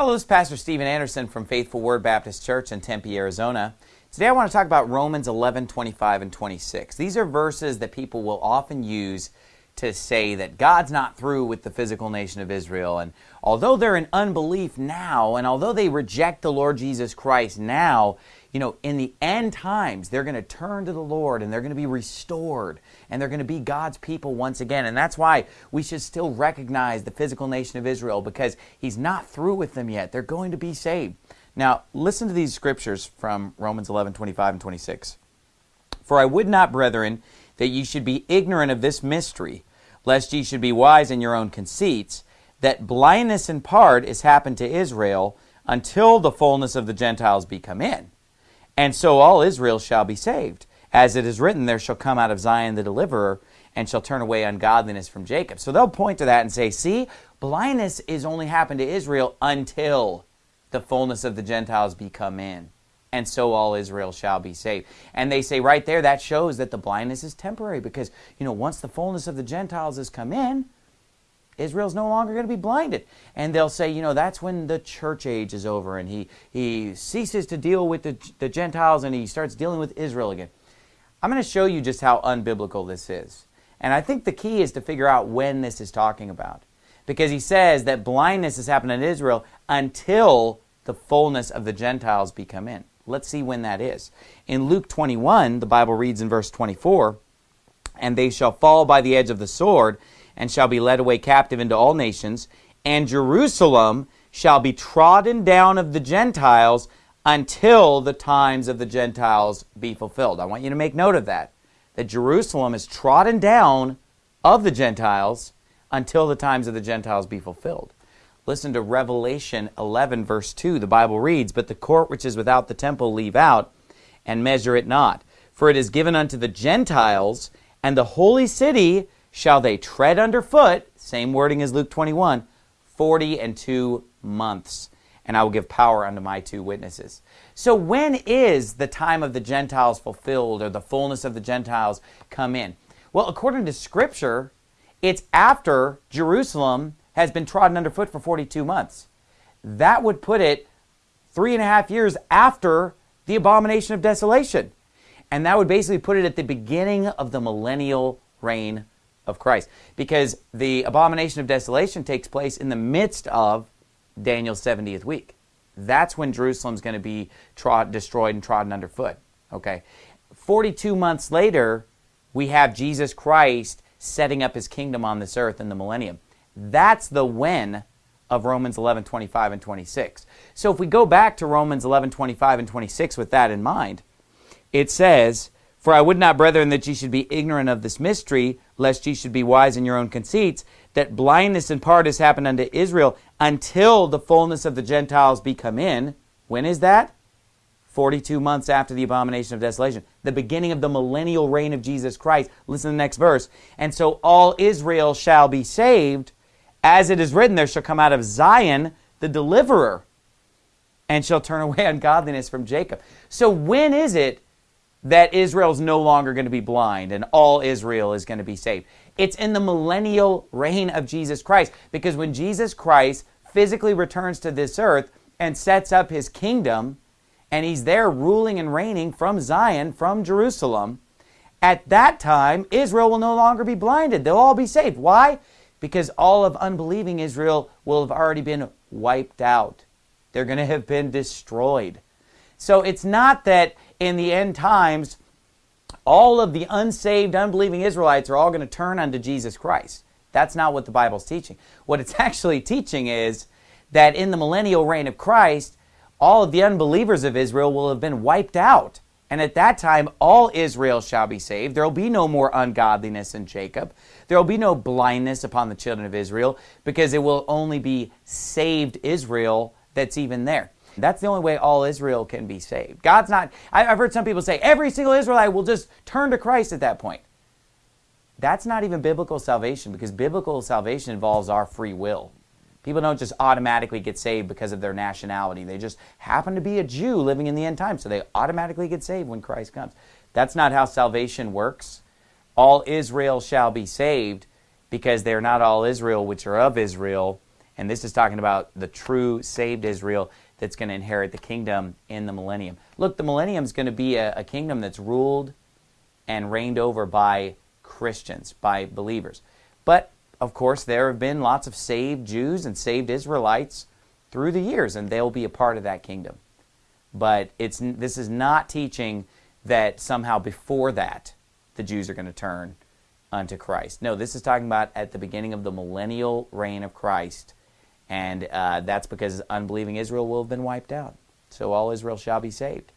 Hello, this is Pastor Steven Anderson from Faithful Word Baptist Church in Tempe, Arizona. Today I want to talk about Romans 11, 25, and 26. These are verses that people will often use to say that God's not through with the physical nation of Israel. And although they're in unbelief now, and although they reject the Lord Jesus Christ now, you know, in the end times, they're going to turn to the Lord and they're going to be restored and they're going to be God's people once again. And that's why we should still recognize the physical nation of Israel because He's not through with them yet. They're going to be saved. Now, listen to these scriptures from Romans 11 25 and 26. For I would not, brethren, that ye should be ignorant of this mystery, lest ye should be wise in your own conceits, that blindness in part is happened to Israel until the fullness of the Gentiles be come in. And so all Israel shall be saved. As it is written, there shall come out of Zion the deliverer, and shall turn away ungodliness from Jacob. So they'll point to that and say, see, blindness is only happened to Israel until the fullness of the Gentiles be come in. And so all Israel shall be saved. And they say right there, that shows that the blindness is temporary because, you know, once the fullness of the Gentiles has come in, Israel's no longer going to be blinded. And they'll say, you know, that's when the church age is over and he, he ceases to deal with the, the Gentiles and he starts dealing with Israel again. I'm going to show you just how unbiblical this is. And I think the key is to figure out when this is talking about. Because he says that blindness has happened in Israel until the fullness of the Gentiles be come in. Let's see when that is. In Luke 21, the Bible reads in verse 24, And they shall fall by the edge of the sword, and shall be led away captive into all nations, and Jerusalem shall be trodden down of the Gentiles until the times of the Gentiles be fulfilled. I want you to make note of that. That Jerusalem is trodden down of the Gentiles until the times of the Gentiles be fulfilled. Listen to Revelation 11, verse 2. The Bible reads, But the court which is without the temple leave out, and measure it not. For it is given unto the Gentiles, and the holy city shall they tread underfoot, same wording as Luke 21, 40 and two months. And I will give power unto my two witnesses. So, when is the time of the Gentiles fulfilled or the fullness of the Gentiles come in? Well, according to Scripture, it's after Jerusalem has been trodden underfoot for 42 months. That would put it three and a half years after the abomination of desolation. And that would basically put it at the beginning of the millennial reign of Christ. Because the abomination of desolation takes place in the midst of Daniel's 70th week. That's when Jerusalem's going to be trod, destroyed and trodden underfoot. Okay. 42 months later, we have Jesus Christ setting up his kingdom on this earth in the millennium. That's the when of Romans 11, 25, and 26. So if we go back to Romans 11, 25, and 26 with that in mind, it says, For I would not, brethren, that ye should be ignorant of this mystery, lest ye should be wise in your own conceits, that blindness in part has happened unto Israel until the fullness of the Gentiles be come in. When is that? 42 months after the abomination of desolation, the beginning of the millennial reign of Jesus Christ. Listen to the next verse. And so all Israel shall be saved as it is written, there shall come out of Zion the deliverer, and shall turn away ungodliness from Jacob. So when is it that Israel is no longer going to be blind and all Israel is going to be saved? It's in the millennial reign of Jesus Christ. Because when Jesus Christ physically returns to this earth and sets up his kingdom, and he's there ruling and reigning from Zion, from Jerusalem, at that time, Israel will no longer be blinded. They'll all be saved. Why? Because all of unbelieving Israel will have already been wiped out. They're going to have been destroyed. So it's not that in the end times, all of the unsaved, unbelieving Israelites are all going to turn unto Jesus Christ. That's not what the Bible's teaching. What it's actually teaching is that in the millennial reign of Christ, all of the unbelievers of Israel will have been wiped out. And at that time, all Israel shall be saved. There will be no more ungodliness in Jacob. There will be no blindness upon the children of Israel because it will only be saved Israel that's even there. That's the only way all Israel can be saved. God's not, I've heard some people say every single Israelite will just turn to Christ at that point. That's not even biblical salvation because biblical salvation involves our free will. People don't just automatically get saved because of their nationality. They just happen to be a Jew living in the end time, so they automatically get saved when Christ comes. That's not how salvation works. All Israel shall be saved because they're not all Israel which are of Israel, And this is talking about the true saved Israel that's going to inherit the kingdom in the millennium. Look, the millennium is going to be a, a kingdom that's ruled and reigned over by Christians, by believers. But of course, there have been lots of saved Jews and saved Israelites through the years, and they'll be a part of that kingdom. But it's this is not teaching that somehow before that the Jews are going to turn unto Christ. No, this is talking about at the beginning of the millennial reign of Christ, and uh, that's because unbelieving Israel will have been wiped out. So all Israel shall be saved.